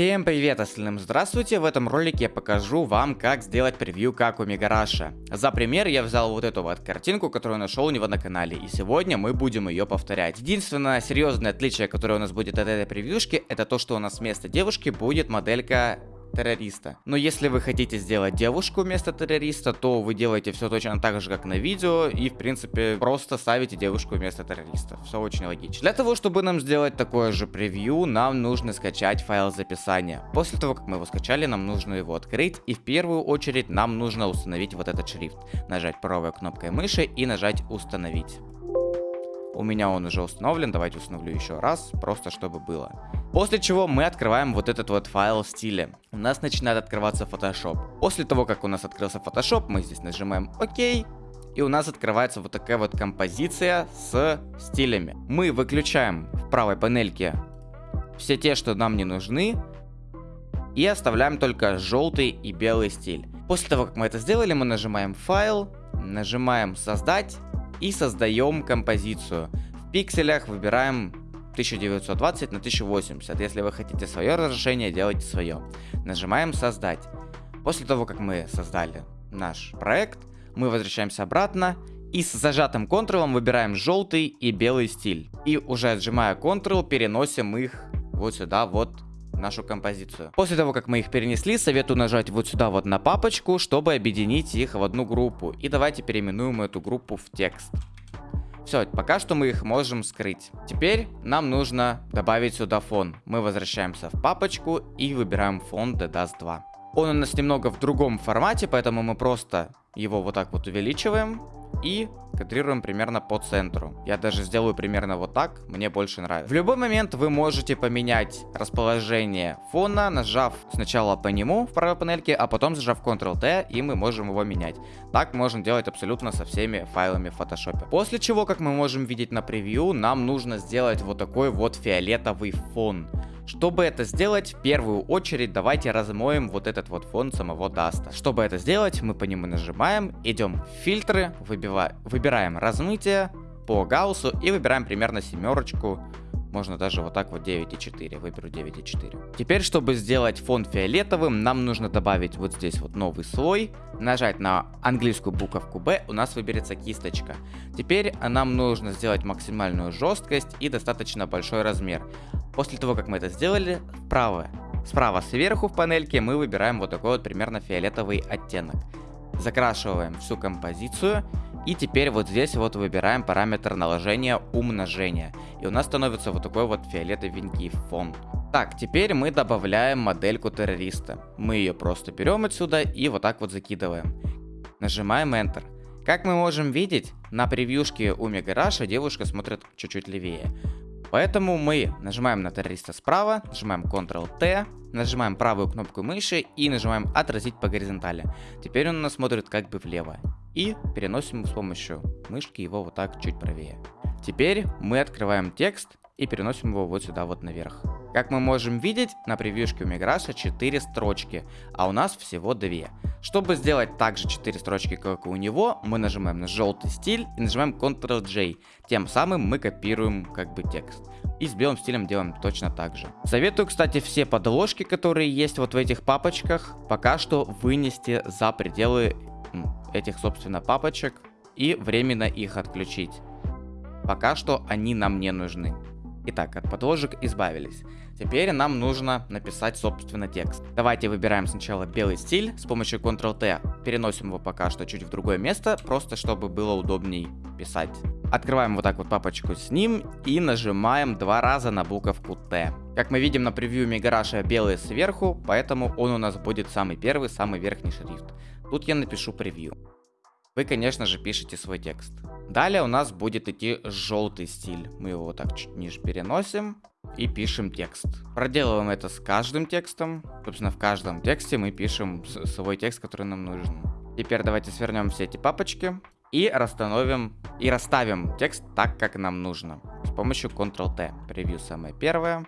Всем привет, остальным здравствуйте! В этом ролике я покажу вам, как сделать превью как у Мегараша. За пример я взял вот эту вот картинку, которую нашел у него на канале, и сегодня мы будем ее повторять. Единственное серьезное отличие, которое у нас будет от этой превьюшки, это то, что у нас вместо девушки будет моделька террориста. Но если вы хотите сделать девушку вместо террориста, то вы делаете все точно так же, как на видео, и в принципе просто ставите девушку вместо террориста. Все очень логично. Для того, чтобы нам сделать такое же превью, нам нужно скачать файл записания. После того, как мы его скачали, нам нужно его открыть, и в первую очередь нам нужно установить вот этот шрифт. Нажать правой кнопкой мыши и нажать установить. У меня он уже установлен, давайте установлю еще раз, просто чтобы было. После чего мы открываем вот этот вот файл в стиле. У нас начинает открываться Photoshop. После того, как у нас открылся Photoshop, мы здесь нажимаем ОК. И у нас открывается вот такая вот композиция с стилями. Мы выключаем в правой панельке все те, что нам не нужны. И оставляем только желтый и белый стиль. После того, как мы это сделали, мы нажимаем файл, нажимаем создать и создаем композицию. В пикселях выбираем 1920 на 1080. Если вы хотите свое разрешение, делайте свое. Нажимаем создать. После того, как мы создали наш проект, мы возвращаемся обратно и с зажатым Ctrl выбираем желтый и белый стиль. И уже отжимая Ctrl, переносим их вот сюда, вот нашу композицию. После того, как мы их перенесли, советую нажать вот сюда вот на папочку, чтобы объединить их в одну группу. И давайте переименуем эту группу в текст. Все, пока что мы их можем скрыть. Теперь нам нужно добавить сюда фон. Мы возвращаемся в папочку и выбираем фон DDAS 2. Он у нас немного в другом формате, поэтому мы просто его вот так вот увеличиваем и кадрируем примерно по центру. Я даже сделаю примерно вот так, мне больше нравится. В любой момент вы можете поменять расположение фона, нажав сначала по нему в правой панельке, а потом зажав Ctrl-T, и мы можем его менять. Так можно делать абсолютно со всеми файлами в Photoshop. После чего, как мы можем видеть на превью, нам нужно сделать вот такой вот фиолетовый фон. Чтобы это сделать, в первую очередь давайте размоем вот этот вот фон самого даста. Чтобы это сделать, мы по нему нажимаем, идем в фильтры, выбиваем, выбираем размытие по гауссу и выбираем примерно семерочку можно даже вот так вот 9,4. Выберу 9,4. Теперь, чтобы сделать фон фиолетовым, нам нужно добавить вот здесь вот новый слой. Нажать на английскую буковку B, у нас выберется кисточка. Теперь нам нужно сделать максимальную жесткость и достаточно большой размер. После того, как мы это сделали, вправо, справа сверху в панельке мы выбираем вот такой вот примерно фиолетовый оттенок. Закрашиваем всю композицию и теперь вот здесь вот выбираем параметр наложения умножения. И у нас становится вот такой вот фиолетовенький фон. Так, теперь мы добавляем модельку террориста. Мы ее просто берем отсюда и вот так вот закидываем. Нажимаем Enter. Как мы можем видеть, на превьюшке у Мегараша девушка смотрит чуть-чуть левее. Поэтому мы нажимаем на террориста справа, нажимаем Ctrl-T, нажимаем правую кнопку мыши и нажимаем отразить по горизонтали. Теперь он у нас смотрит как бы влево. И переносим с помощью мышки его вот так чуть правее. Теперь мы открываем текст и переносим его вот сюда вот наверх. Как мы можем видеть, на превьюшке у Миграша 4 строчки, а у нас всего 2. Чтобы сделать также 4 строчки, как и у него, мы нажимаем на желтый стиль и нажимаем Ctrl-J. Тем самым мы копируем как бы текст. И с белым стилем делаем точно так же. Советую, кстати, все подложки, которые есть вот в этих папочках, пока что вынести за пределы этих, собственно, папочек и временно их отключить. Пока что они нам не нужны. Итак, от подложек избавились. Теперь нам нужно написать, собственно, текст. Давайте выбираем сначала белый стиль. С помощью Ctrl-T переносим его пока что чуть в другое место, просто чтобы было удобней писать. Открываем вот так вот папочку с ним и нажимаем два раза на буковку Т. Как мы видим на превью Мегараша белый сверху, поэтому он у нас будет самый первый, самый верхний шрифт. Тут я напишу превью. Вы, конечно же, пишете свой текст. Далее у нас будет идти желтый стиль. Мы его так чуть ниже переносим и пишем текст. Проделываем это с каждым текстом. Собственно, в каждом тексте мы пишем свой текст, который нам нужен. Теперь давайте свернем все эти папочки и расстановим и расставим текст так, как нам нужно. С помощью Ctrl-T. Превью самое первое.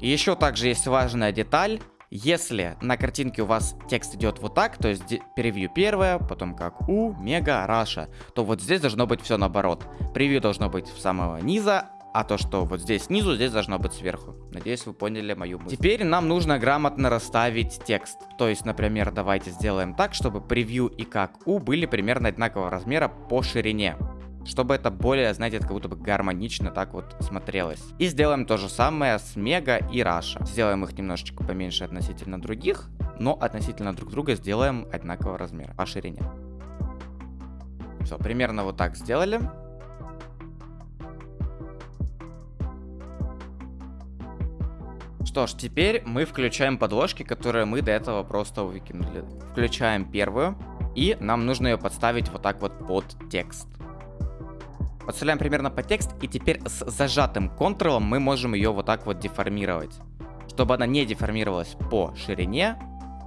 И еще также есть важная деталь. Если на картинке у вас текст идет вот так, то есть превью первое, потом как у, мега, раша, то вот здесь должно быть все наоборот. Превью должно быть в самого низа, а то, что вот здесь снизу, здесь должно быть сверху. Надеюсь, вы поняли мою мысль. Теперь нам нужно грамотно расставить текст. То есть, например, давайте сделаем так, чтобы превью и как у были примерно одинакового размера по ширине чтобы это более, знаете, как будто бы гармонично так вот смотрелось. И сделаем то же самое с Мега и Раша. Сделаем их немножечко поменьше относительно других, но относительно друг друга сделаем одинакового размера по ширине. Все, примерно вот так сделали. Что ж, теперь мы включаем подложки, которые мы до этого просто выкинули. Включаем первую, и нам нужно ее подставить вот так вот под текст. Подставляем примерно по текст, и теперь с зажатым контролом мы можем ее вот так вот деформировать. Чтобы она не деформировалась по ширине,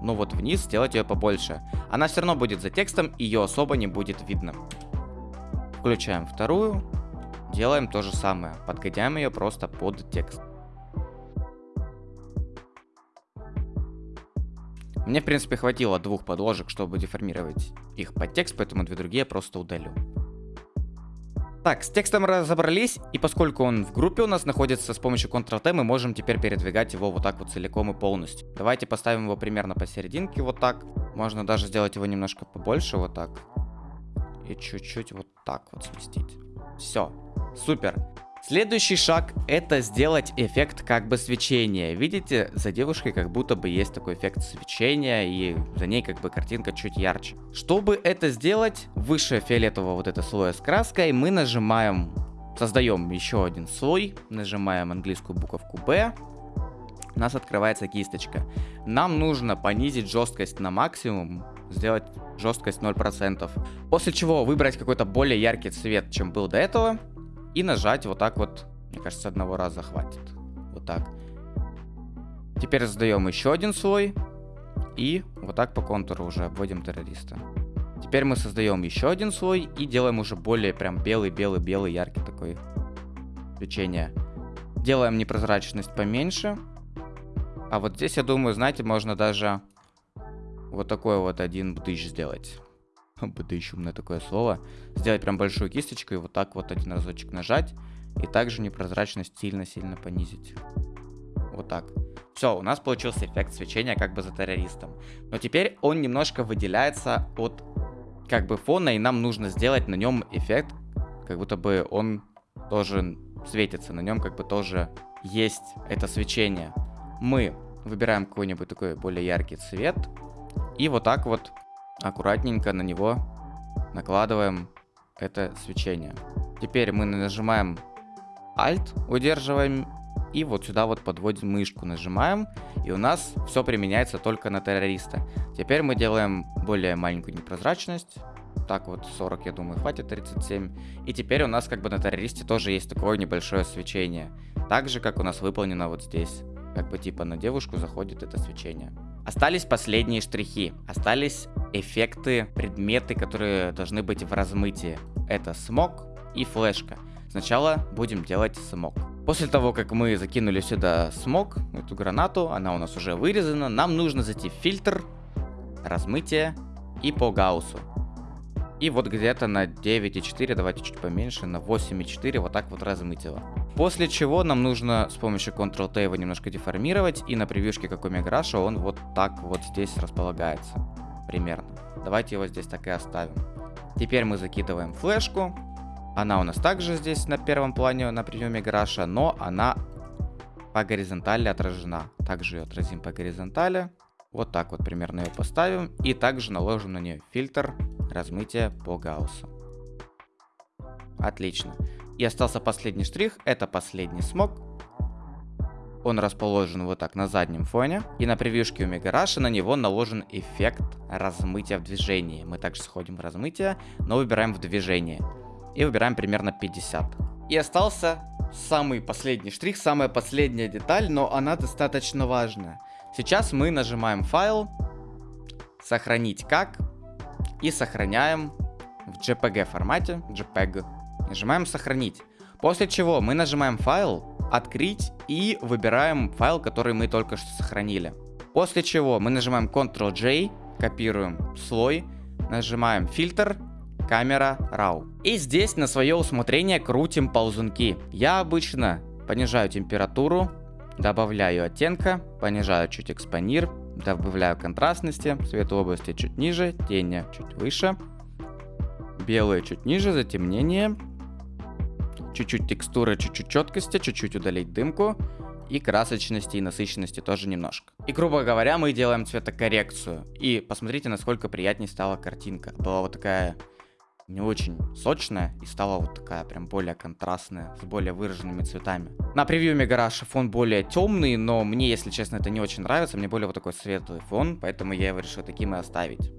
ну вот вниз сделать ее побольше. Она все равно будет за текстом, ее особо не будет видно. Включаем вторую, делаем то же самое, подгоняем ее просто под текст. Мне, в принципе, хватило двух подложек, чтобы деформировать их под текст, поэтому две другие просто удалю. Так, с текстом разобрались, и поскольку он в группе у нас находится, с помощью Ctrl-T мы можем теперь передвигать его вот так вот целиком и полностью. Давайте поставим его примерно посерединке вот так. Можно даже сделать его немножко побольше вот так. И чуть-чуть вот так вот сместить. Все, супер. Следующий шаг это сделать эффект как бы свечения. Видите, за девушкой как будто бы есть такой эффект свечения и за ней как бы картинка чуть ярче. Чтобы это сделать, выше фиолетового вот это слоя с краской мы нажимаем, создаем еще один слой, нажимаем английскую буковку B, у нас открывается кисточка. Нам нужно понизить жесткость на максимум, сделать жесткость 0%. После чего выбрать какой-то более яркий цвет, чем был до этого и нажать вот так вот. Мне кажется, одного раза хватит. Вот так. Теперь создаем еще один слой. И вот так по контуру уже обводим террориста. Теперь мы создаем еще один слой и делаем уже более прям белый-белый-белый яркий такой свечение. Делаем непрозрачность поменьше. А вот здесь, я думаю, знаете, можно даже вот такой вот один бдыщ сделать. БД умное такое слово, сделать прям большую кисточку и вот так вот один разочек нажать, и также непрозрачность сильно-сильно понизить. Вот так. Все, у нас получился эффект свечения как бы за террористом. Но теперь он немножко выделяется от как бы фона, и нам нужно сделать на нем эффект, как будто бы он тоже светится, на нем как бы тоже есть это свечение. Мы выбираем какой-нибудь такой более яркий цвет, и вот так вот аккуратненько на него накладываем это свечение. Теперь мы нажимаем Alt, удерживаем, и вот сюда вот подводим мышку, нажимаем, и у нас все применяется только на террориста. Теперь мы делаем более маленькую непрозрачность, так вот 40, я думаю, хватит 37. И теперь у нас как бы на террористе тоже есть такое небольшое свечение. Так же, как у нас выполнено вот здесь. Как бы типа на девушку заходит это свечение. Остались последние штрихи. Остались эффекты, предметы, которые должны быть в размытии. Это смог и флешка. Сначала будем делать смог. После того, как мы закинули сюда смог, эту гранату, она у нас уже вырезана, нам нужно зайти в фильтр, размытие и по гауссу. И вот где-то на 9,4, давайте чуть поменьше, на 8,4 вот так вот размыть его. После чего нам нужно с помощью Ctrl-T его немножко деформировать, и на превьюшке как у Меграша он вот так вот здесь располагается. Примерно. Давайте его здесь так и оставим. Теперь мы закидываем флешку. Она у нас также здесь на первом плане на превью Меграша, но она по горизонтали отражена. Также ее отразим по горизонтали. Вот так вот примерно ее поставим. И также наложим на нее фильтр размытия по гауссу. Отлично. И остался последний штрих. Это последний смог. Он расположен вот так на заднем фоне. И на превьюшке у Мегараша на него наложен эффект размытия в движении. Мы также сходим в размытие, но выбираем в движение. И выбираем примерно 50. И остался самый последний штрих, самая последняя деталь, но она достаточно важная. Сейчас мы нажимаем файл, сохранить как, и сохраняем в JPG формате, JPEG. Нажимаем сохранить. После чего мы нажимаем файл, открыть и выбираем файл, который мы только что сохранили. После чего мы нажимаем Ctrl-J, копируем слой, нажимаем фильтр, камера RAW. И здесь на свое усмотрение крутим ползунки. Я обычно понижаю температуру, добавляю оттенка, понижаю чуть экспонир, добавляю контрастности, цвет области чуть ниже, тени чуть выше, белые чуть ниже, затемнение, чуть-чуть текстуры, чуть-чуть четкости, чуть-чуть удалить дымку, и красочности и насыщенности тоже немножко. И грубо говоря, мы делаем цветокоррекцию. И посмотрите, насколько приятнее стала картинка. Была вот такая не очень сочная и стала вот такая прям более контрастная, с более выраженными цветами. На превью Мегараша фон более темный, но мне, если честно, это не очень нравится. Мне более вот такой светлый фон, поэтому я его решил таким и оставить.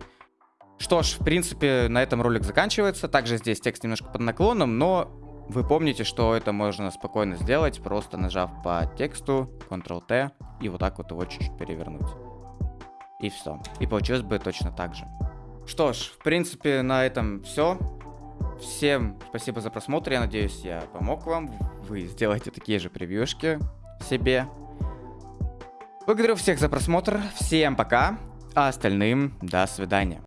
Что ж, в принципе, на этом ролик заканчивается. Также здесь текст немножко под наклоном, но вы помните, что это можно спокойно сделать, просто нажав по тексту Ctrl-T и вот так вот его чуть-чуть перевернуть. И все. И получилось бы точно так же. Что ж, в принципе, на этом все. Всем спасибо за просмотр. Я надеюсь, я помог вам. Вы сделаете такие же превьюшки себе. Благодарю всех за просмотр. Всем пока. А остальным до свидания.